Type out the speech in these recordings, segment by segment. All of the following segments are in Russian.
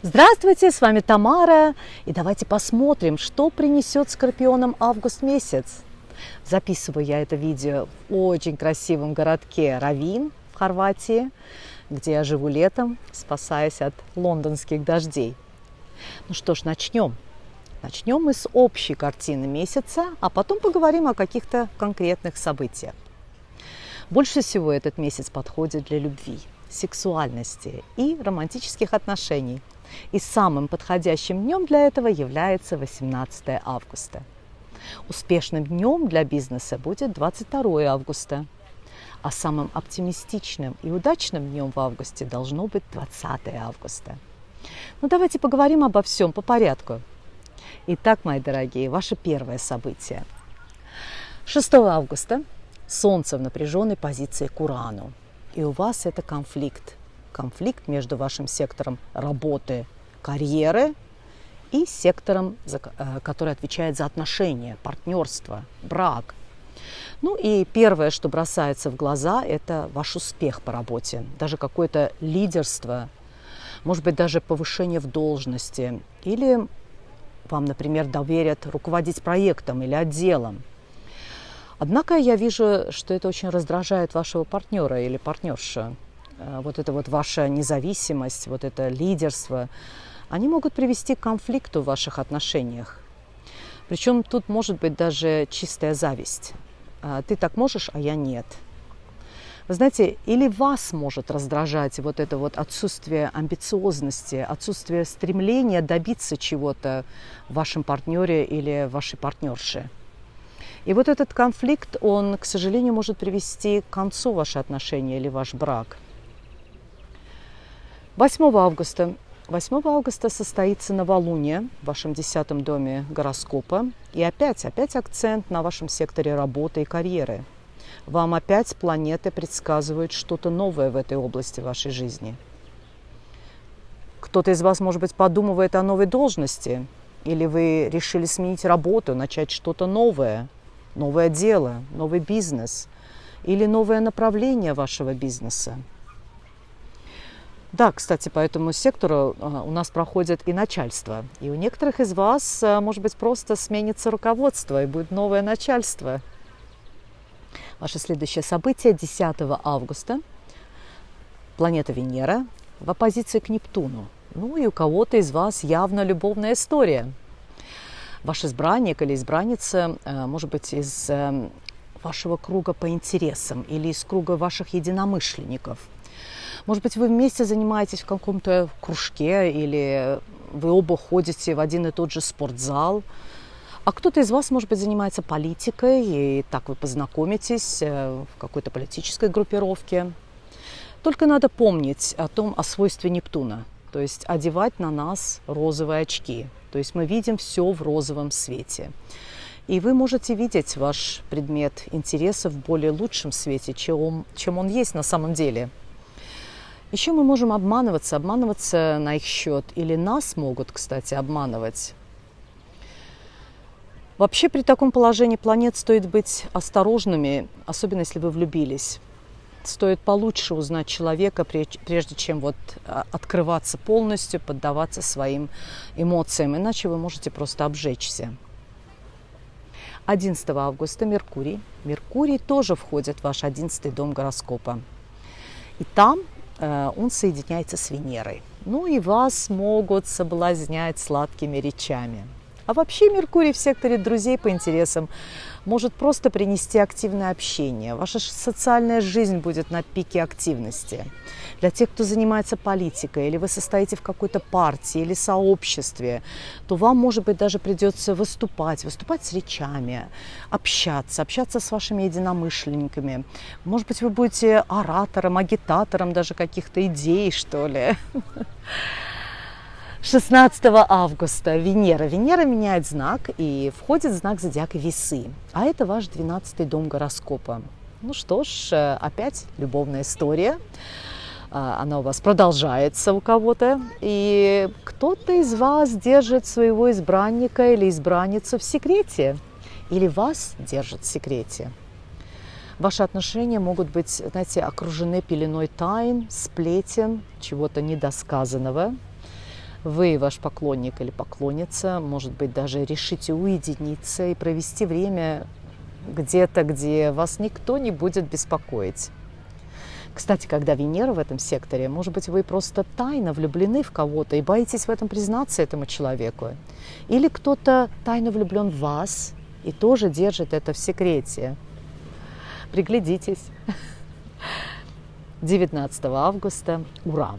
Здравствуйте, с вами Тамара, и давайте посмотрим, что принесет скорпионам август месяц. Записываю я это видео в очень красивом городке Равин в Хорватии, где я живу летом, спасаясь от лондонских дождей. Ну что ж, начнем. Начнем мы с общей картины месяца, а потом поговорим о каких-то конкретных событиях. Больше всего этот месяц подходит для любви, сексуальности и романтических отношений – и самым подходящим днем для этого является 18 августа. Успешным днем для бизнеса будет 22 августа. А самым оптимистичным и удачным днем в августе должно быть 20 августа. Ну давайте поговорим обо всем по порядку. Итак, мои дорогие, ваше первое событие. 6 августа Солнце в напряженной позиции к Урану. И у вас это конфликт конфликт между вашим сектором работы, карьеры и сектором, э, который отвечает за отношения, партнерство, брак. Ну и первое, что бросается в глаза, это ваш успех по работе, даже какое-то лидерство, может быть, даже повышение в должности. Или вам, например, доверят руководить проектом или отделом. Однако я вижу, что это очень раздражает вашего партнера или партнершу. Э, вот это вот ваша независимость, вот это лидерство, они могут привести к конфликту в ваших отношениях. Причем тут может быть даже чистая зависть. «А ты так можешь, а я нет. Вы знаете, или вас может раздражать вот это вот отсутствие амбициозности, отсутствие стремления добиться чего-то в вашем партнере или вашей партнерше. И вот этот конфликт, он, к сожалению, может привести к концу ваши отношения или ваш брак – 8 августа. 8 августа состоится новолуние в вашем десятом доме гороскопа. И опять, опять акцент на вашем секторе работы и карьеры. Вам опять планеты предсказывают что-то новое в этой области вашей жизни. Кто-то из вас, может быть, подумывает о новой должности, или вы решили сменить работу, начать что-то новое, новое дело, новый бизнес, или новое направление вашего бизнеса. Да, кстати, по этому сектору а, у нас проходит и начальство. И у некоторых из вас, а, может быть, просто сменится руководство и будет новое начальство. Ваше следующее событие 10 августа. Планета Венера в оппозиции к Нептуну. Ну и у кого-то из вас явно любовная история. Ваш избранник или избранница, а, может быть, из вашего круга по интересам или из круга ваших единомышленников – может быть, вы вместе занимаетесь в каком-то кружке или вы оба ходите в один и тот же спортзал. А кто-то из вас, может быть, занимается политикой, и так вы познакомитесь э, в какой-то политической группировке. Только надо помнить о том, о свойстве Нептуна, то есть одевать на нас розовые очки. То есть мы видим все в розовом свете. И вы можете видеть ваш предмет интереса в более лучшем свете, чем, чем он есть на самом деле – еще мы можем обманываться, обманываться на их счет. Или нас могут, кстати, обманывать. Вообще при таком положении планет стоит быть осторожными, особенно если вы влюбились. Стоит получше узнать человека, прежде чем вот а, открываться полностью, поддаваться своим эмоциям, иначе вы можете просто обжечься. 11 августа Меркурий. Меркурий тоже входит в ваш 11 дом гороскопа. И там он соединяется с Венерой. Ну и вас могут соблазнять сладкими речами. А вообще Меркурий в секторе друзей по интересам может просто принести активное общение. Ваша социальная жизнь будет на пике активности. Для тех, кто занимается политикой, или вы состоите в какой-то партии или сообществе, то вам, может быть, даже придется выступать, выступать с речами, общаться, общаться с вашими единомышленниками. Может быть, вы будете оратором, агитатором даже каких-то идей, что ли. 16 августа Венера. Венера меняет знак и входит в знак зодиака Весы. А это ваш 12 дом гороскопа. Ну что ж, э, опять любовная история. А, она у вас продолжается у кого-то, и кто-то из вас держит своего избранника или избранницу в секрете, или вас держит в секрете. Ваши отношения могут быть, знаете, окружены пеленой тайн, сплетен, чего-то недосказанного. Вы, ваш поклонник или поклонница, может быть, даже решите уединиться и провести время где-то, где вас никто не будет беспокоить. Кстати, когда Венера в этом секторе, может быть, вы просто тайно влюблены в кого-то и боитесь в этом признаться этому человеку. Или кто-то тайно влюблен в вас и тоже держит это в секрете. Приглядитесь. 19 августа Уран.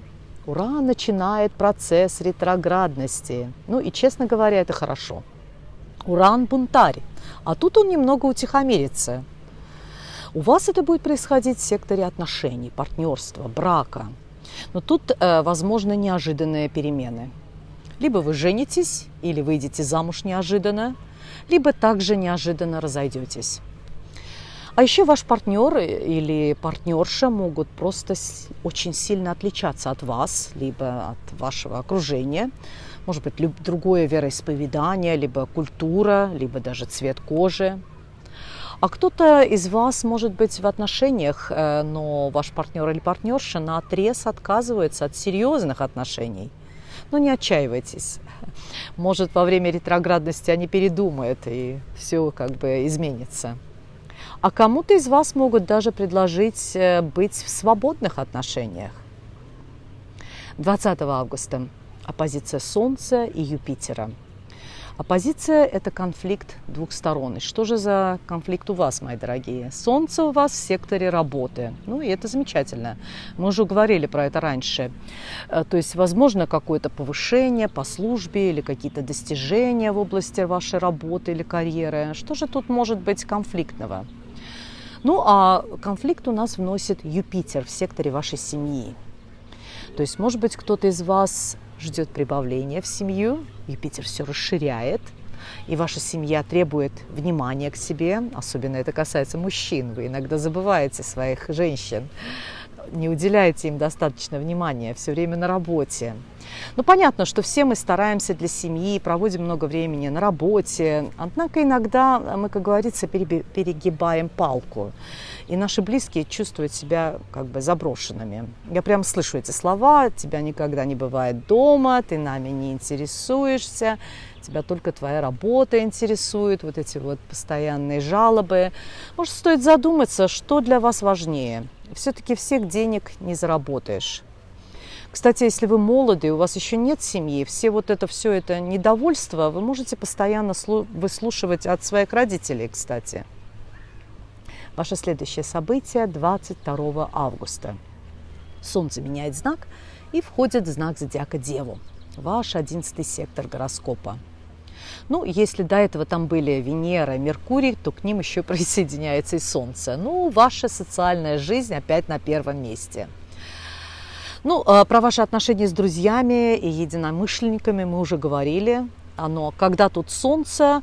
Уран начинает процесс ретроградности. Ну и, честно говоря, это хорошо. Уран бунтарь, а тут он немного утихомирится. У вас это будет происходить в секторе отношений, партнерства, брака. Но тут э, возможны неожиданные перемены. Либо вы женитесь, или выйдете замуж неожиданно, либо также неожиданно разойдетесь. А еще ваш партнер или партнерша могут просто очень сильно отличаться от вас, либо от вашего окружения. Может быть, другое вероисповедание, либо культура, либо даже цвет кожи. А кто-то из вас может быть в отношениях, э, но ваш партнер или партнерша на отрез отказывается от серьезных отношений. Но не отчаивайтесь. Может, во время ретроградности они передумают, и все как бы изменится. А кому-то из вас могут даже предложить э, быть в свободных отношениях. 20 августа оппозиция Солнца и Юпитера. Оппозиция – это конфликт двух сторон. И что же за конфликт у вас, мои дорогие? Солнце у вас в секторе работы. Ну, и это замечательно. Мы уже говорили про это раньше. Э, то есть, возможно, какое-то повышение по службе или какие-то достижения в области вашей работы или карьеры. Что же тут может быть конфликтного? Ну, а конфликт у нас вносит Юпитер в секторе вашей семьи. То есть, может быть, кто-то из вас ждет прибавления в семью, Юпитер все расширяет, и ваша семья требует внимания к себе, особенно это касается мужчин, вы иногда забываете своих женщин, не уделяете им достаточно внимания, все время на работе. Ну, понятно, что все мы стараемся для семьи, проводим много времени на работе, однако иногда мы, как говорится, перегибаем палку, и наши близкие чувствуют себя как бы заброшенными. Я прям слышу эти слова, тебя никогда не бывает дома, ты нами не интересуешься, тебя только твоя работа интересует, вот эти вот постоянные жалобы. Может, стоит задуматься, что для вас важнее. Все-таки всех денег не заработаешь. Кстати, если вы молоды, у вас еще нет семьи, все вот это все это недовольство вы можете постоянно выслушивать от своих родителей, кстати. Ваше следующее событие 22 августа. Солнце меняет знак и входит в знак зодиака Деву, ваш одиннадцатый сектор гороскопа. Ну, если до этого там были Венера, Меркурий, то к ним еще присоединяется и Солнце. Ну, ваша социальная жизнь опять на первом месте – ну, а, про ваши отношения с друзьями и единомышленниками мы уже говорили. Но когда тут солнце,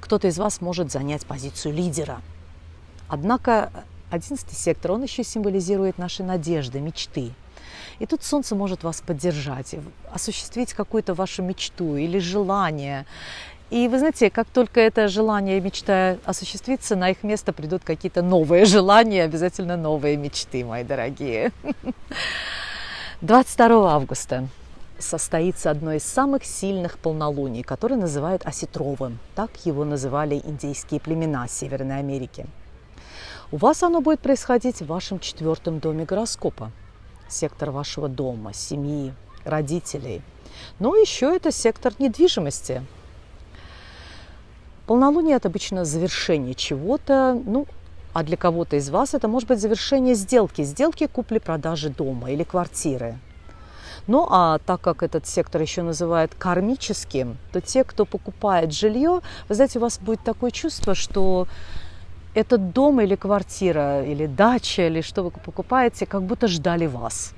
кто-то из вас может занять позицию лидера. Однако одиннадцатый сектор, он еще символизирует наши надежды, мечты. И тут солнце может вас поддержать, осуществить какую-то вашу мечту или желание. И вы знаете, как только это желание и мечта осуществится, на их место придут какие-то новые желания, обязательно новые мечты, мои дорогие. 22 августа состоится одно из самых сильных полнолуний, которое называют осетровым. Так его называли индейские племена Северной Америки. У вас оно будет происходить в вашем четвертом доме гороскопа. Сектор вашего дома, семьи, родителей. Но еще это сектор недвижимости. Полнолуние – это обычно завершение чего-то, ну, а для кого-то из вас это может быть завершение сделки, сделки купли-продажи дома или квартиры. Ну а так как этот сектор еще называют кармическим, то те, кто покупает жилье, вы знаете, у вас будет такое чувство, что этот дом или квартира, или дача, или что вы покупаете, как будто ждали вас.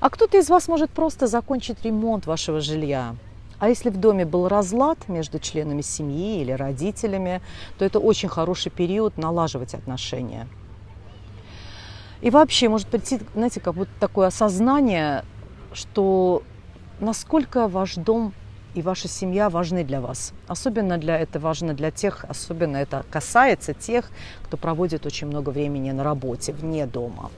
А кто-то из вас может просто закончить ремонт вашего жилья, а если в доме был разлад между членами семьи или родителями, то это очень хороший период налаживать отношения. И вообще может прийти, знаете, как будто такое осознание, что насколько ваш дом и ваша семья важны для вас. Особенно для это важно для тех, особенно это касается тех, кто проводит очень много времени на работе, вне дома.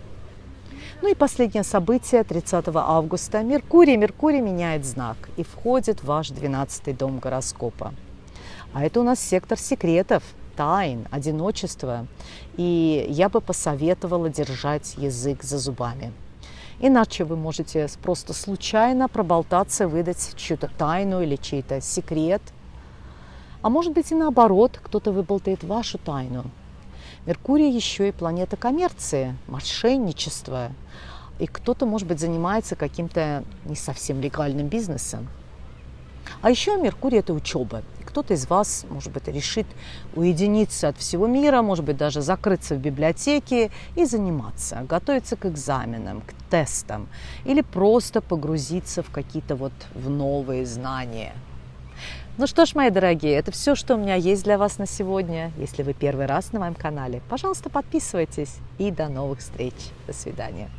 Ну и последнее событие 30 августа. Меркурий. Меркурий меняет знак и входит в ваш 12 дом гороскопа. А это у нас сектор секретов, тайн, одиночества. И я бы посоветовала держать язык за зубами. Иначе вы можете просто случайно проболтаться, выдать чью-то тайну или чей-то секрет. А может быть и наоборот, кто-то выболтает вашу тайну. Меркурий еще и планета коммерции, мошенничества. И кто-то, может быть, занимается каким-то не совсем легальным бизнесом. А еще Меркурий – это учеба. Кто-то из вас, может быть, решит уединиться от всего мира, может быть, даже закрыться в библиотеке и заниматься, готовиться к экзаменам, к тестам или просто погрузиться в какие-то вот в новые знания – ну что ж, мои дорогие, это все, что у меня есть для вас на сегодня. Если вы первый раз на моем канале, пожалуйста, подписывайтесь. И до новых встреч. До свидания.